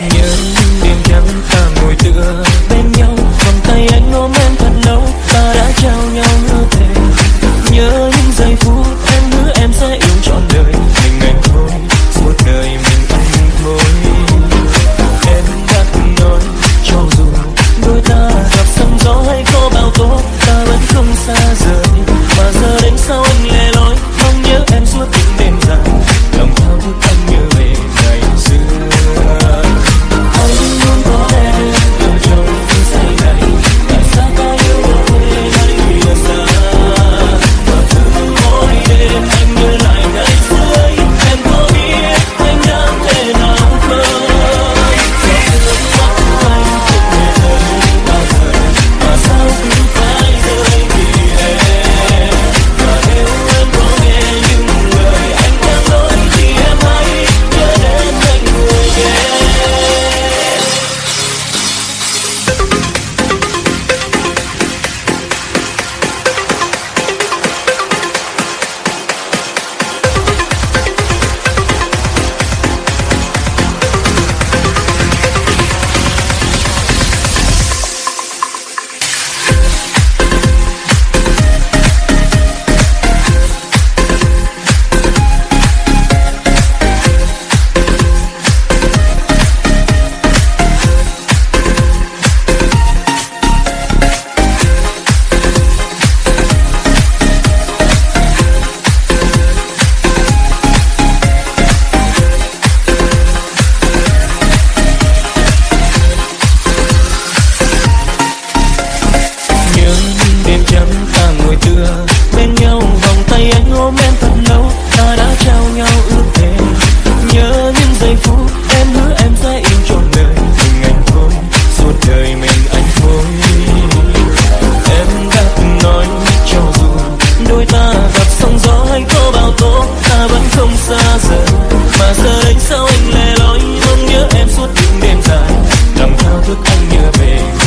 nhớ đêm trắng ta ngồi tựa bên nhau, vòng tay anh ôm em thật lâu, ta đã trao nhau không xa rời. Mà giờ đánh sao anh lẻ loi mong nhớ em suốt những đêm dài? Làm thao thức anh nhớ về?